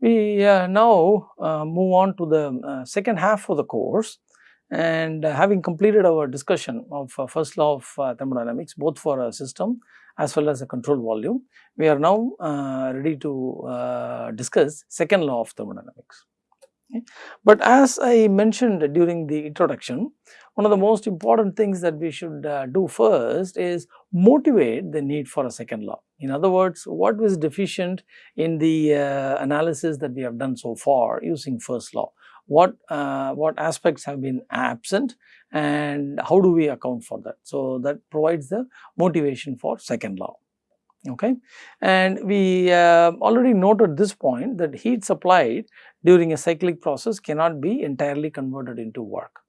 We uh, now uh, move on to the uh, second half of the course and having completed our discussion of first law of thermodynamics both for a system as well as a control volume, we are now ready to discuss second law of thermodynamics. Okay. But as I mentioned during the introduction, one of the most important things that we should uh, do first is motivate the need for a second law. In other words, what was deficient in the uh, analysis that we have done so far using first law? What, uh, what aspects have been absent and how do we account for that? So, that provides the motivation for second law okay and we uh, already noted this point that heat supplied during a cyclic process cannot be entirely converted into work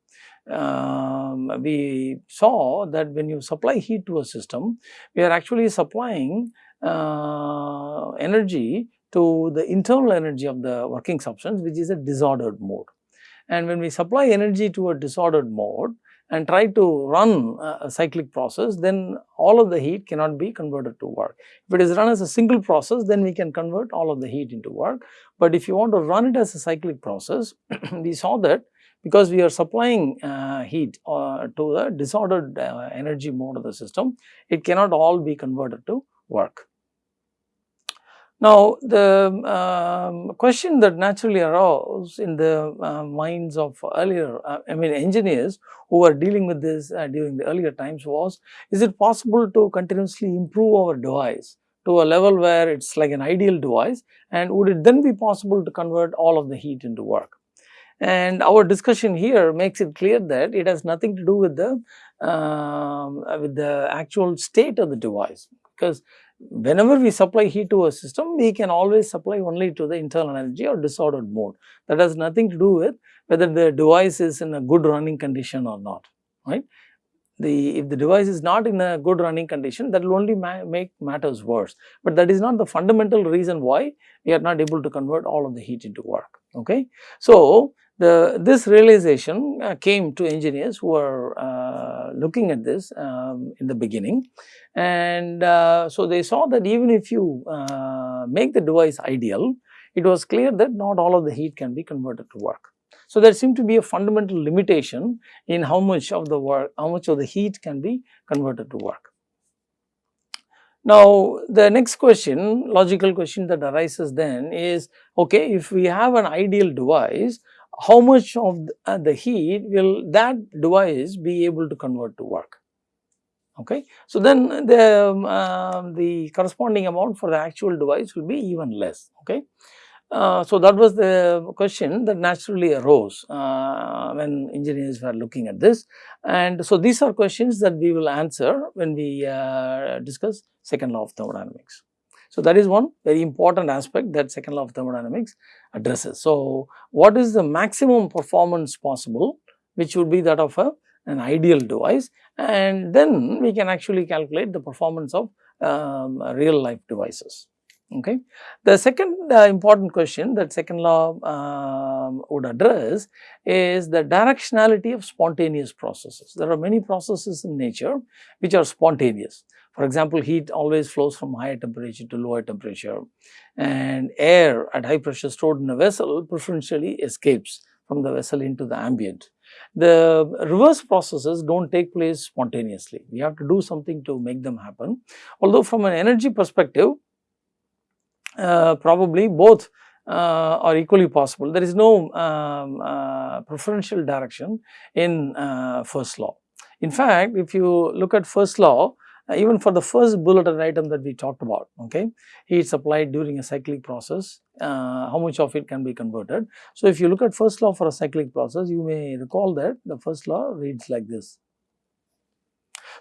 um, we saw that when you supply heat to a system, we are actually supplying uh, energy to the internal energy of the working substance which is a disordered mode. And when we supply energy to a disordered mode and try to run a cyclic process, then all of the heat cannot be converted to work. If it is run as a single process, then we can convert all of the heat into work. But if you want to run it as a cyclic process, we saw that because we are supplying uh, heat uh, to the disordered uh, energy mode of the system, it cannot all be converted to work. Now, the um, question that naturally arose in the uh, minds of earlier, uh, I mean engineers who were dealing with this uh, during the earlier times was, is it possible to continuously improve our device to a level where it is like an ideal device and would it then be possible to convert all of the heat into work? And our discussion here makes it clear that it has nothing to do with the um, with the actual state of the device. Because whenever we supply heat to a system we can always supply only to the internal energy or disordered mode. That has nothing to do with whether the device is in a good running condition or not right? The if the device is not in a good running condition that will only ma make matters worse. But that is not the fundamental reason why we are not able to convert all of the heat into work okay? So the, this realization uh, came to engineers who were uh, looking at this um, in the beginning and uh, so they saw that even if you uh, make the device ideal, it was clear that not all of the heat can be converted to work. So there seemed to be a fundamental limitation in how much of the work, how much of the heat can be converted to work. Now, the next question, logical question that arises then is, okay, if we have an ideal device, how much of uh, the heat will that device be able to convert to work okay. So, then the, um, uh, the corresponding amount for the actual device will be even less okay. Uh, so, that was the question that naturally arose uh, when engineers were looking at this and so these are questions that we will answer when we uh, discuss second law of thermodynamics. So, that is one very important aspect that second law of thermodynamics addresses. So, what is the maximum performance possible which would be that of a, an ideal device and then we can actually calculate the performance of um, real life devices. Okay. The second uh, important question that second law um, would address is the directionality of spontaneous processes. There are many processes in nature which are spontaneous. For example, heat always flows from higher temperature to lower temperature and air at high pressure stored in a vessel preferentially escapes from the vessel into the ambient. The reverse processes do not take place spontaneously. We have to do something to make them happen. Although from an energy perspective, uh, probably both uh, are equally possible. There is no um, uh, preferential direction in uh, first law. In fact, if you look at first law, uh, even for the first bulleted item that we talked about, okay, heat supplied during a cyclic process, uh, how much of it can be converted. So, if you look at first law for a cyclic process, you may recall that the first law reads like this.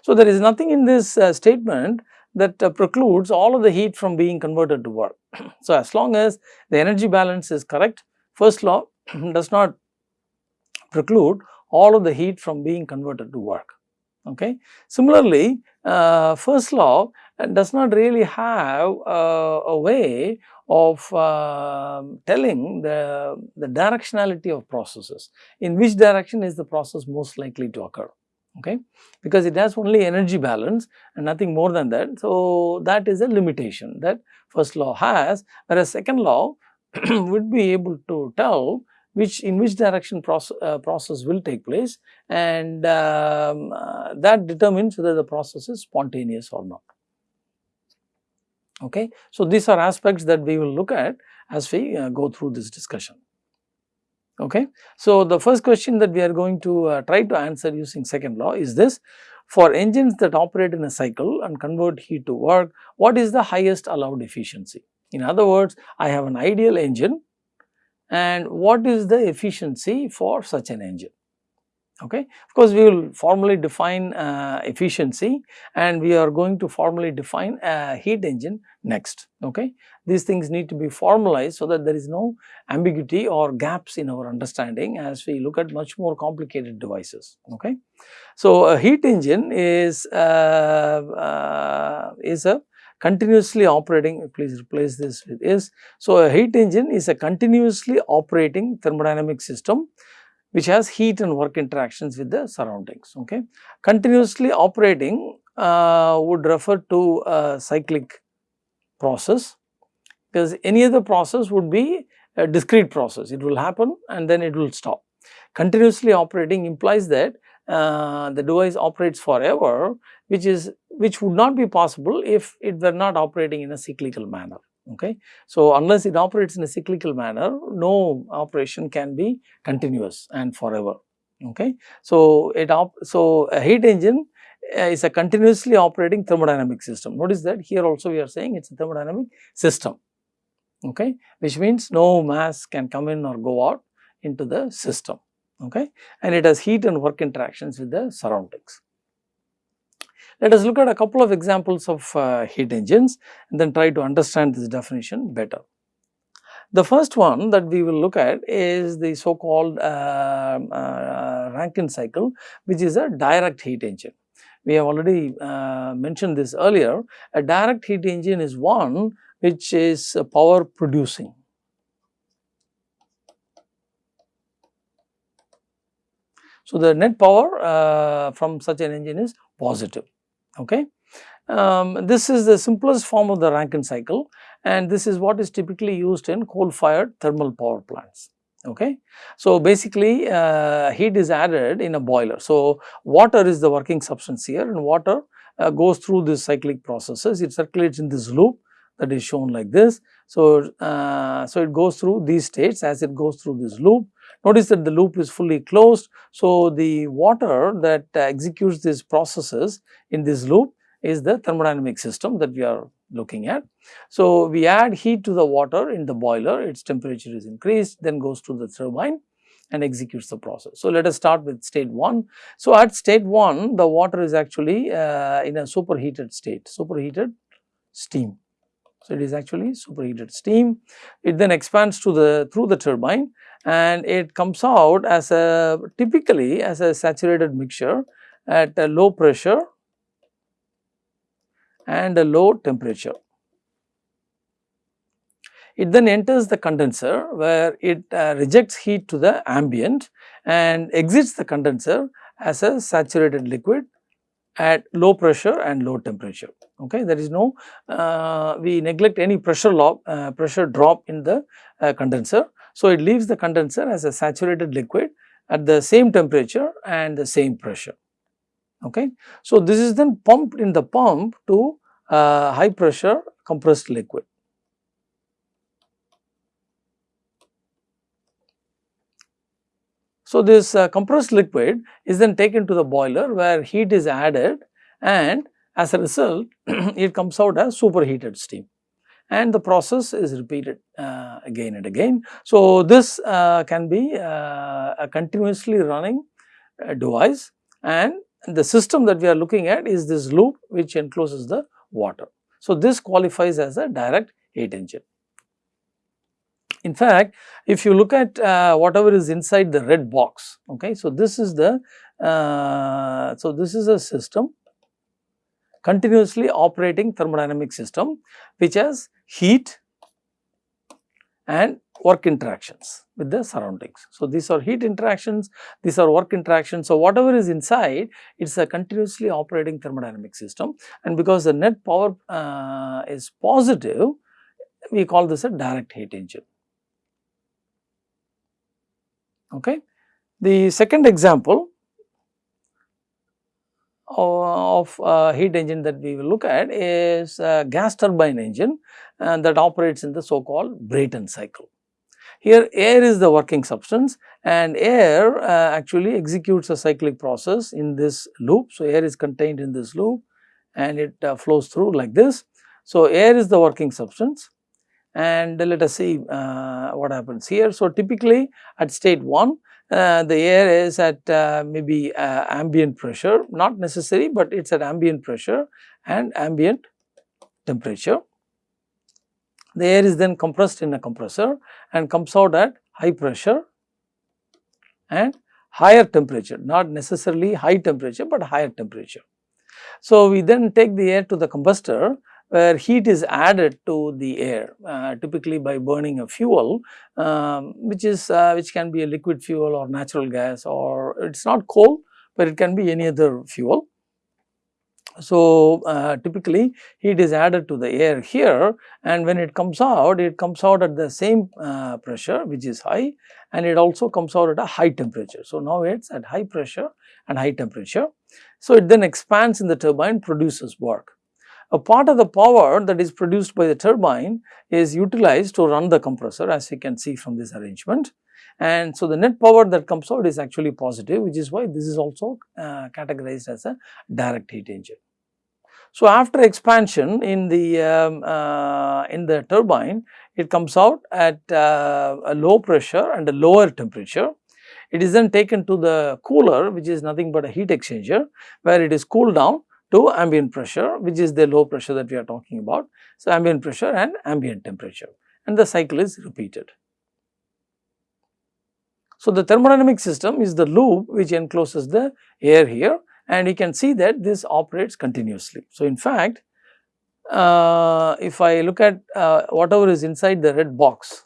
So, there is nothing in this uh, statement that uh, precludes all of the heat from being converted to work. so, as long as the energy balance is correct, first law does not preclude all of the heat from being converted to work. Okay. Similarly, uh, first law does not really have uh, a way of uh, telling the, the directionality of processes, in which direction is the process most likely to occur, okay, because it has only energy balance and nothing more than that. So, that is a limitation that first law has, whereas second law would be able to tell which in which direction process, uh, process will take place and um, uh, that determines whether the process is spontaneous or not. Okay. So, these are aspects that we will look at as we uh, go through this discussion. Okay. So, the first question that we are going to uh, try to answer using second law is this for engines that operate in a cycle and convert heat to work, what is the highest allowed efficiency? In other words, I have an ideal engine and what is the efficiency for such an engine? Okay. Of course, we will formally define uh, efficiency and we are going to formally define a heat engine next. Okay. These things need to be formalized so that there is no ambiguity or gaps in our understanding as we look at much more complicated devices. Okay. So, a heat engine is, uh, uh, is a continuously operating, please replace this with is. So, a heat engine is a continuously operating thermodynamic system which has heat and work interactions with the surroundings. Okay. Continuously operating uh, would refer to a cyclic process because any other process would be a discrete process. It will happen and then it will stop. Continuously operating implies that uh, the device operates forever which is which would not be possible if it were not operating in a cyclical manner okay. So, unless it operates in a cyclical manner no operation can be continuous and forever okay. So, it op so a heat engine uh, is a continuously operating thermodynamic system notice that here also we are saying it is a thermodynamic system okay which means no mass can come in or go out into the system okay and it has heat and work interactions with the surroundings. Let us look at a couple of examples of uh, heat engines and then try to understand this definition better. The first one that we will look at is the so called uh, uh, Rankine cycle which is a direct heat engine. We have already uh, mentioned this earlier. A direct heat engine is one which is power producing. So, the net power uh, from such an engine is positive okay. Um, this is the simplest form of the Rankine cycle and this is what is typically used in coal fired thermal power plants okay. So, basically uh, heat is added in a boiler. So, water is the working substance here and water uh, goes through these cyclic processes, it circulates in this loop that is shown like this. So, uh, so it goes through these states as it goes through this loop. Notice that the loop is fully closed. So, the water that executes these processes in this loop is the thermodynamic system that we are looking at. So, we add heat to the water in the boiler, its temperature is increased, then goes to the turbine and executes the process. So, let us start with state 1. So, at state 1, the water is actually uh, in a superheated state, superheated steam. So, it is actually superheated steam. It then expands to the through the turbine and it comes out as a typically as a saturated mixture at a low pressure and a low temperature. It then enters the condenser where it uh, rejects heat to the ambient and exits the condenser as a saturated liquid at low pressure and low temperature. Okay, there is no uh, we neglect any pressure lock, uh, pressure drop in the uh, condenser. So, it leaves the condenser as a saturated liquid at the same temperature and the same pressure. Okay. So, this is then pumped in the pump to uh, high pressure compressed liquid. So, this uh, compressed liquid is then taken to the boiler where heat is added and as a result it comes out as superheated steam and the process is repeated uh, again and again. So, this uh, can be uh, a continuously running uh, device and the system that we are looking at is this loop which encloses the water. So, this qualifies as a direct heat engine. In fact, if you look at uh, whatever is inside the red box, okay, so this is the, uh, so this is a system continuously operating thermodynamic system which has heat and work interactions with the surroundings. So, these are heat interactions, these are work interactions. So, whatever is inside it is a continuously operating thermodynamic system and because the net power uh, is positive we call this a direct heat engine. Okay. The second example of heat engine that we will look at is gas turbine engine uh, that operates in the so called Brayton cycle. Here air is the working substance and air uh, actually executes a cyclic process in this loop. So, air is contained in this loop and it uh, flows through like this. So, air is the working substance and let us see uh, what happens here. So, typically at state 1 uh, the air is at uh, maybe uh, ambient pressure not necessary, but it is at ambient pressure and ambient temperature. The air is then compressed in a compressor and comes out at high pressure and higher temperature not necessarily high temperature, but higher temperature. So, we then take the air to the combustor where heat is added to the air uh, typically by burning a fuel um, which is uh, which can be a liquid fuel or natural gas or it is not coal but it can be any other fuel. So, uh, typically heat is added to the air here and when it comes out it comes out at the same uh, pressure which is high and it also comes out at a high temperature. So, now it is at high pressure and high temperature. So, it then expands in the turbine produces work. A part of the power that is produced by the turbine is utilized to run the compressor as you can see from this arrangement. And so, the net power that comes out is actually positive which is why this is also uh, categorized as a direct heat engine. So, after expansion in the um, uh, in the turbine it comes out at uh, a low pressure and a lower temperature. It is then taken to the cooler which is nothing but a heat exchanger where it is cooled down to ambient pressure which is the low pressure that we are talking about. So, ambient pressure and ambient temperature and the cycle is repeated. So, the thermodynamic system is the loop which encloses the air here and you can see that this operates continuously. So, in fact, uh, if I look at uh, whatever is inside the red box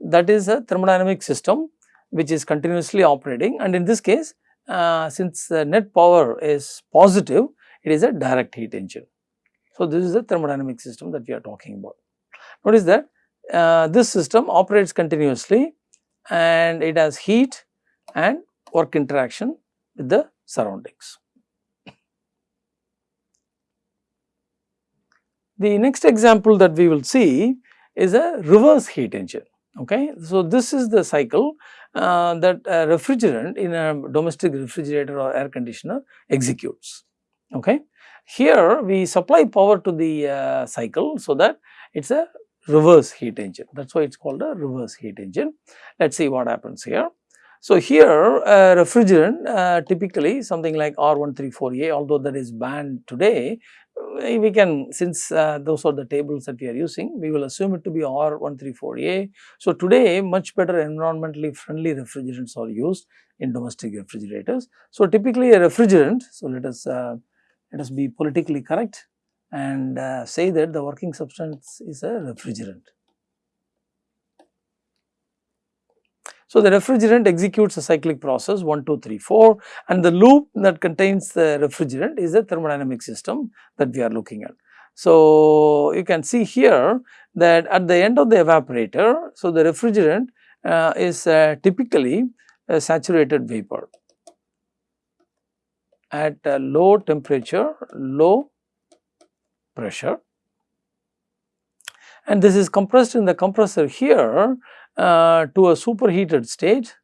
that is a thermodynamic system which is continuously operating and in this case uh, since the net power is positive it is a direct heat engine. So, this is the thermodynamic system that we are talking about. Notice that uh, this system operates continuously and it has heat and work interaction with the surroundings. The next example that we will see is a reverse heat engine. Okay. So, this is the cycle uh, that a refrigerant in a domestic refrigerator or air conditioner executes okay. Here we supply power to the uh, cycle so that it is a reverse heat engine that is why it is called a reverse heat engine. Let us see what happens here. So, here a refrigerant uh, typically something like R134A although that is banned today uh, we can since uh, those are the tables that we are using we will assume it to be R134A. So, today much better environmentally friendly refrigerants are used in domestic refrigerators. So, typically a refrigerant so let us uh, let us be politically correct and uh, say that the working substance is a refrigerant. So, the refrigerant executes a cyclic process 1, 2, 3, 4 and the loop that contains the refrigerant is a thermodynamic system that we are looking at. So, you can see here that at the end of the evaporator, so the refrigerant uh, is uh, typically a saturated vapor at low temperature, low pressure. And this is compressed in the compressor here uh, to a superheated state,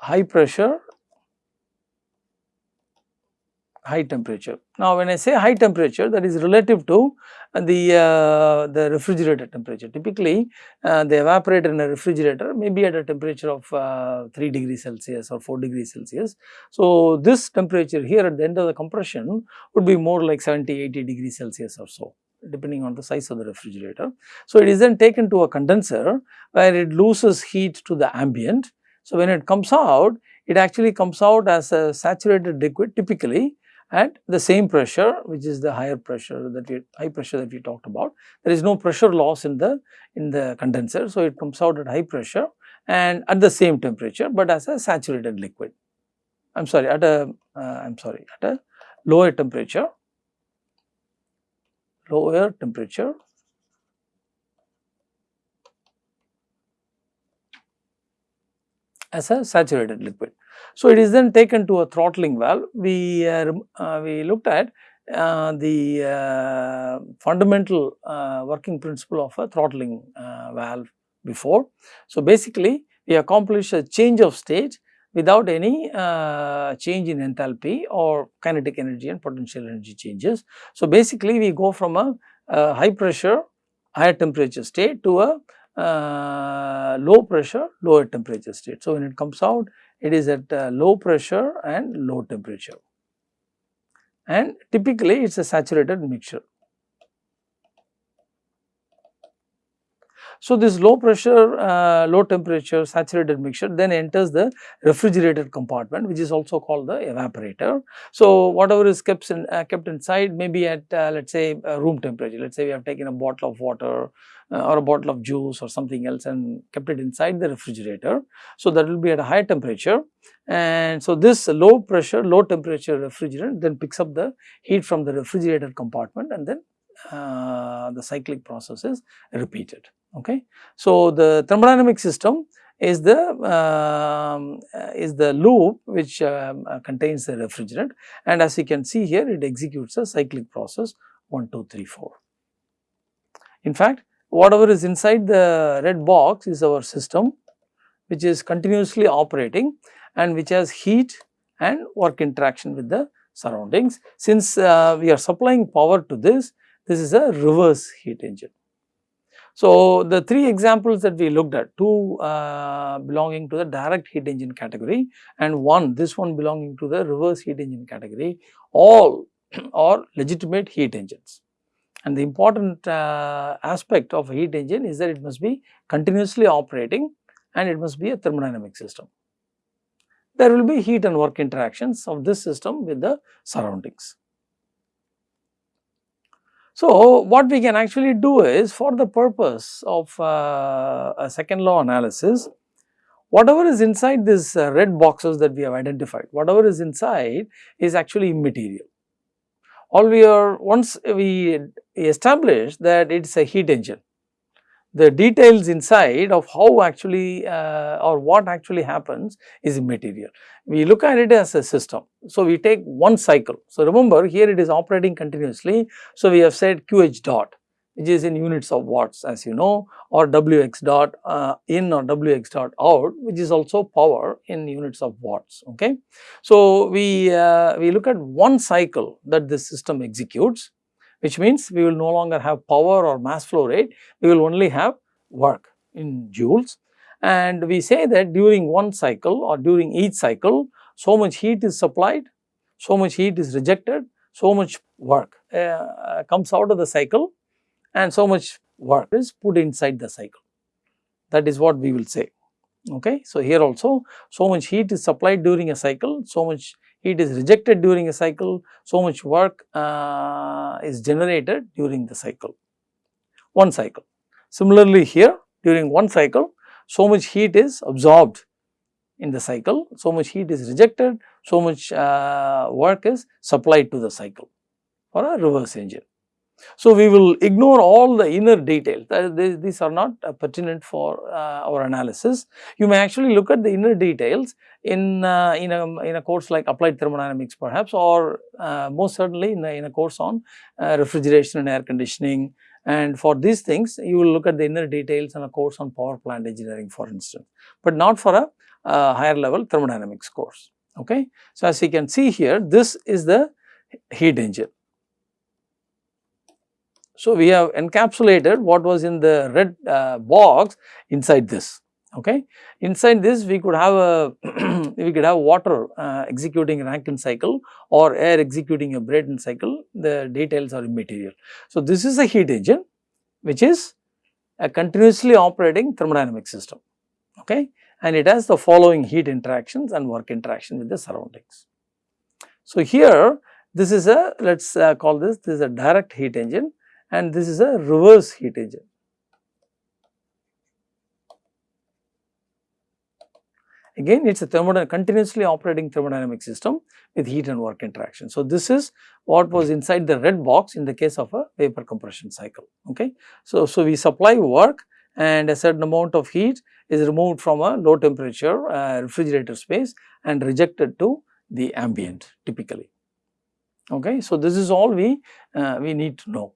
high pressure high temperature. Now, when I say high temperature that is relative to the, uh, the refrigerator temperature. Typically, uh, the evaporator in a refrigerator may be at a temperature of uh, 3 degrees Celsius or 4 degrees Celsius. So, this temperature here at the end of the compression would be more like 70, 80 degrees Celsius or so depending on the size of the refrigerator. So, it is then taken to a condenser where it loses heat to the ambient. So, when it comes out, it actually comes out as a saturated liquid typically at the same pressure which is the higher pressure that we high pressure that we talked about. There is no pressure loss in the in the condenser. So, it comes out at high pressure and at the same temperature, but as a saturated liquid. I am sorry at a uh, I am sorry at a lower temperature, lower temperature as a saturated liquid. So, it is then taken to a throttling valve. We, uh, uh, we looked at uh, the uh, fundamental uh, working principle of a throttling uh, valve before. So, basically we accomplish a change of state without any change in enthalpy or kinetic energy and potential energy changes. So, basically we go from a, a high pressure higher temperature state to a uh, low pressure lower temperature state. So, when it comes out it is at uh, low pressure and low temperature and typically it is a saturated mixture. So, this low pressure, uh, low temperature saturated mixture then enters the refrigerated compartment which is also called the evaporator. So, whatever is kept, in, uh, kept inside may be at uh, let us say room temperature, let us say we have taken a bottle of water uh, or a bottle of juice or something else and kept it inside the refrigerator. So, that will be at a high temperature and so this low pressure, low temperature refrigerant then picks up the heat from the refrigerated compartment and then uh, the cyclic process is repeated. Okay. So, the thermodynamic system is the um, uh, is the loop which um, uh, contains the refrigerant and as you can see here it executes a cyclic process 1 2 3 4. In fact, whatever is inside the red box is our system which is continuously operating and which has heat and work interaction with the surroundings. Since uh, we are supplying power to this, this is a reverse heat engine. So, the three examples that we looked at, two uh, belonging to the direct heat engine category and one, this one belonging to the reverse heat engine category, all are legitimate heat engines. And the important uh, aspect of a heat engine is that it must be continuously operating and it must be a thermodynamic system. There will be heat and work interactions of this system with the surroundings. So, what we can actually do is for the purpose of uh, a second law analysis, whatever is inside these uh, red boxes that we have identified, whatever is inside is actually immaterial. All we are once we establish that it is a heat engine, the details inside of how actually uh, or what actually happens is immaterial. We look at it as a system. So, we take one cycle. So, remember here it is operating continuously. So, we have said QH dot which is in units of watts as you know or Wx dot uh, in or Wx dot out which is also power in units of watts. Okay. So, we, uh, we look at one cycle that this system executes which means we will no longer have power or mass flow rate, we will only have work in joules. And we say that during one cycle or during each cycle, so much heat is supplied, so much heat is rejected, so much work uh, comes out of the cycle and so much work is put inside the cycle. That is what we will say. Okay. So, here also so much heat is supplied during a cycle, so much heat is rejected during a cycle, so much work uh, is generated during the cycle, one cycle. Similarly, here during one cycle, so much heat is absorbed in the cycle, so much heat is rejected, so much uh, work is supplied to the cycle for a reverse engine. So, we will ignore all the inner details. These are not uh, pertinent for uh, our analysis. You may actually look at the inner details in, uh, in, a, in a course like applied thermodynamics perhaps or uh, most certainly in a, in a course on uh, refrigeration and air conditioning. And for these things you will look at the inner details in a course on power plant engineering for instance, but not for a higher level thermodynamics course. Okay. So, as you can see here this is the heat engine so, we have encapsulated what was in the red uh, box inside this. Okay. Inside this we could have a we could have water uh, executing Rankine cycle or air executing a Brayton cycle the details are immaterial. So, this is a heat engine which is a continuously operating thermodynamic system okay and it has the following heat interactions and work interaction with the surroundings. So, here this is a let us uh, call this this is a direct heat engine and this is a reverse heat engine. Again it is a thermodynamic continuously operating thermodynamic system with heat and work interaction. So, this is what was inside the red box in the case of a vapor compression cycle. Okay. So, so we supply work and a certain amount of heat is removed from a low temperature uh, refrigerator space and rejected to the ambient typically. Okay. So, this is all we, uh, we need to know.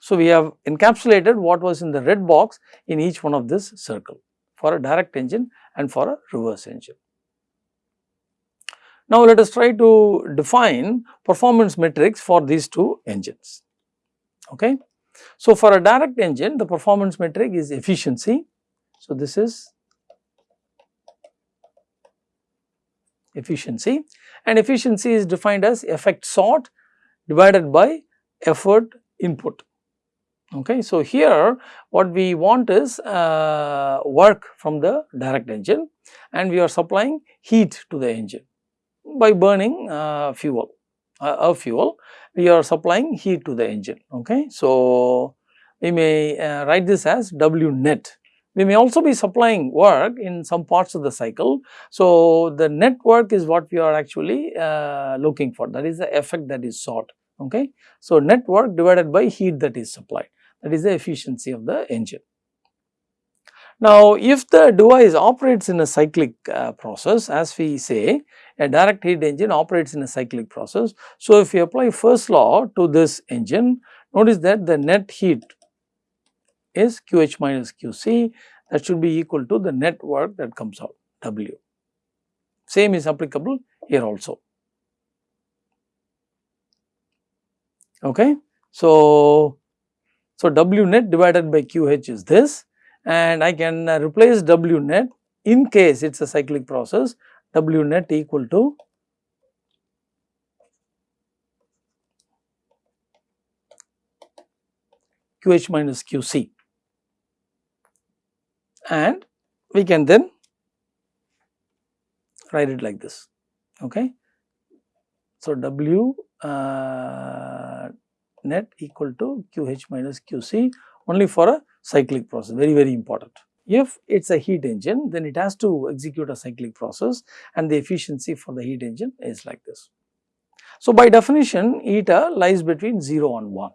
So, we have encapsulated what was in the red box in each one of this circle for a direct engine and for a reverse engine. Now, let us try to define performance metrics for these two engines. Okay. So, for a direct engine the performance metric is efficiency. So, this is efficiency and efficiency is defined as effect sought divided by effort input. Okay. So, here what we want is uh, work from the direct engine and we are supplying heat to the engine by burning uh, fuel, uh, a fuel we are supplying heat to the engine. Okay. So, we may uh, write this as W net. We may also be supplying work in some parts of the cycle. So, the net work is what we are actually uh, looking for that is the effect that is sought. Okay. So, net work divided by heat that is supplied that is the efficiency of the engine. Now, if the device operates in a cyclic uh, process as we say a direct heat engine operates in a cyclic process. So, if you apply first law to this engine notice that the net heat is QH minus QC that should be equal to the net work that comes out W. Same is applicable here also. Okay. So, so, W net divided by QH is this and I can uh, replace W net in case it is a cyclic process W net equal to QH minus QC and we can then write it like this. Okay. So, W uh, net equal to QH minus QC only for a cyclic process very very important. If it is a heat engine then it has to execute a cyclic process and the efficiency for the heat engine is like this. So, by definition eta lies between 0 and 1.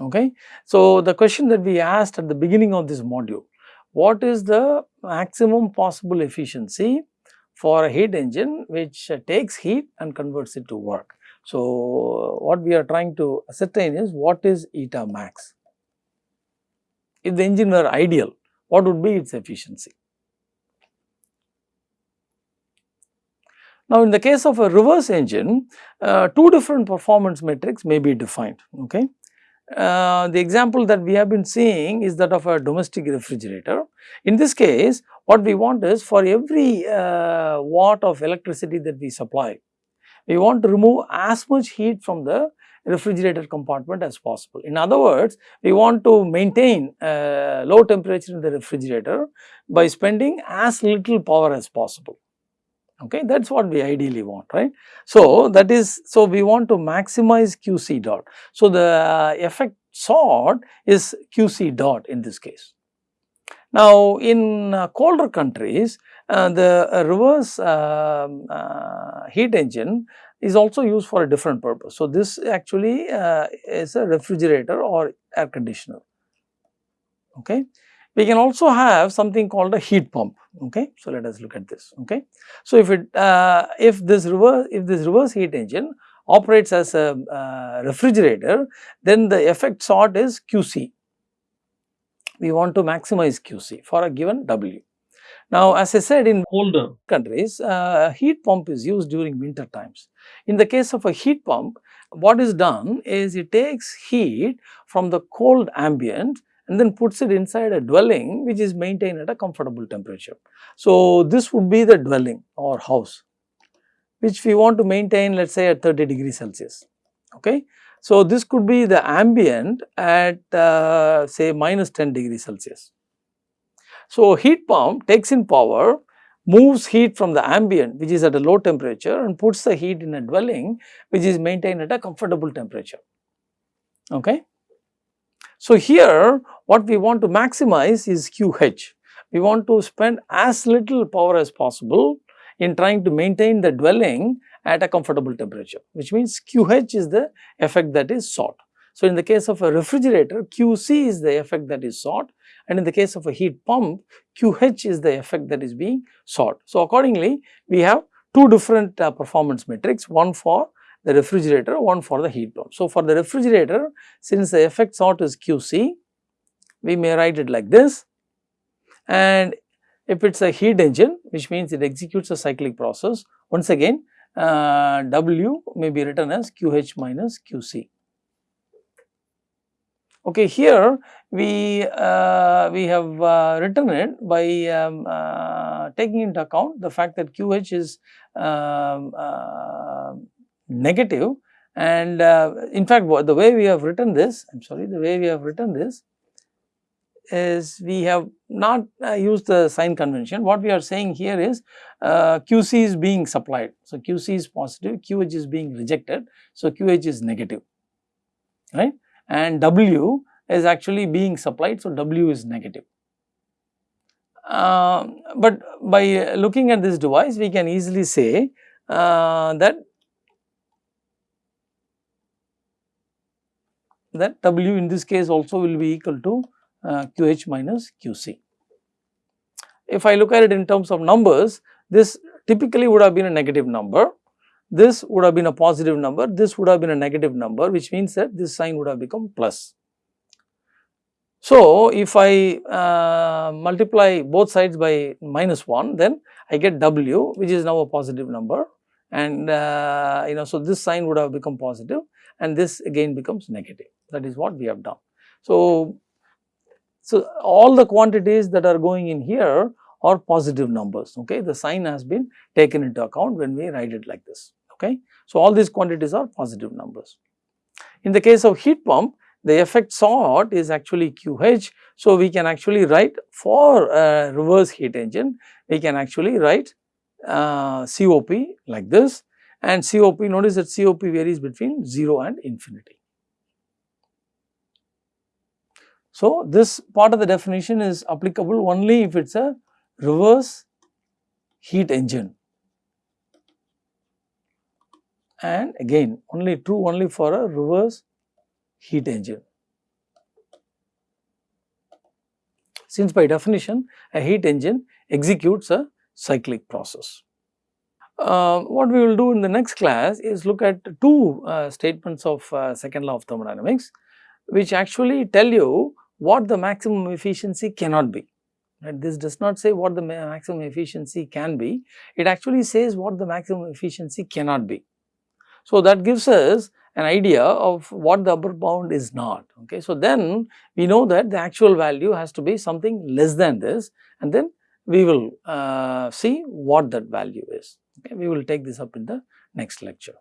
Okay. So, the question that we asked at the beginning of this module, what is the maximum possible efficiency for a heat engine which takes heat and converts it to work. So, what we are trying to ascertain is what is eta max. If the engine were ideal, what would be its efficiency? Now, in the case of a reverse engine, uh, two different performance metrics may be defined. Okay. Uh, the example that we have been seeing is that of a domestic refrigerator. In this case, what we want is for every uh, watt of electricity that we supply, we want to remove as much heat from the refrigerator compartment as possible. In other words, we want to maintain uh, low temperature in the refrigerator by spending as little power as possible. Okay, that is what we ideally want, right. So, that is, so we want to maximize QC dot. So, the effect sought is QC dot in this case. Now, in uh, colder countries, uh, the uh, reverse um, uh, heat engine is also used for a different purpose. So, this actually uh, is a refrigerator or air conditioner. Okay. We can also have something called a heat pump. Okay. So, let us look at this. Okay. So, if it uh, if this reverse if this reverse heat engine operates as a refrigerator, then the effect sought is QC we want to maximize QC for a given W. Now, as I said in older countries, uh, heat pump is used during winter times. In the case of a heat pump, what is done is it takes heat from the cold ambient and then puts it inside a dwelling which is maintained at a comfortable temperature. So, this would be the dwelling or house which we want to maintain let us say at 30 degrees Celsius. Okay. So, this could be the ambient at uh, say minus 10 degrees Celsius. So, heat pump takes in power, moves heat from the ambient which is at a low temperature and puts the heat in a dwelling which is maintained at a comfortable temperature. Okay. So, here what we want to maximize is QH. We want to spend as little power as possible in trying to maintain the dwelling at a comfortable temperature which means QH is the effect that is sought. So, in the case of a refrigerator QC is the effect that is sought and in the case of a heat pump QH is the effect that is being sought. So, accordingly we have two different uh, performance metrics one for the refrigerator one for the heat pump. So, for the refrigerator since the effect sought is QC we may write it like this and if it is a heat engine which means it executes a cyclic process once again uh, W may be written as QH minus QC. Okay, here we uh, we have uh, written it by um, uh, taking into account the fact that QH is um, uh, negative and uh, in fact the way we have written this I am sorry the way we have written this is we have not uh, used the sign convention. What we are saying here is uh, QC is being supplied. So, QC is positive, QH is being rejected. So, QH is negative, right and W is actually being supplied. So, W is negative. Uh, but by looking at this device we can easily say uh, that that W in this case also will be equal to QH minus QC. If I look at it in terms of numbers, this typically would have been a negative number, this would have been a positive number, this would have been a negative number which means that this sign would have become plus. So, if I uh, multiply both sides by minus 1 then I get W which is now a positive number and uh, you know so this sign would have become positive and this again becomes negative that is what we have done. So, so, all the quantities that are going in here are positive numbers, okay. The sign has been taken into account when we write it like this, okay. So, all these quantities are positive numbers. In the case of heat pump, the effect sought is actually QH. So, we can actually write for a reverse heat engine, we can actually write uh, COP like this and COP, notice that COP varies between 0 and infinity. So, this part of the definition is applicable only if it is a reverse heat engine and again only true only for a reverse heat engine. Since by definition a heat engine executes a cyclic process. Uh, what we will do in the next class is look at two uh, statements of uh, second law of thermodynamics which actually tell you what the maximum efficiency cannot be. Right? This does not say what the maximum efficiency can be, it actually says what the maximum efficiency cannot be. So, that gives us an idea of what the upper bound is not. Okay. So, then we know that the actual value has to be something less than this and then we will uh, see what that value is. Okay. We will take this up in the next lecture.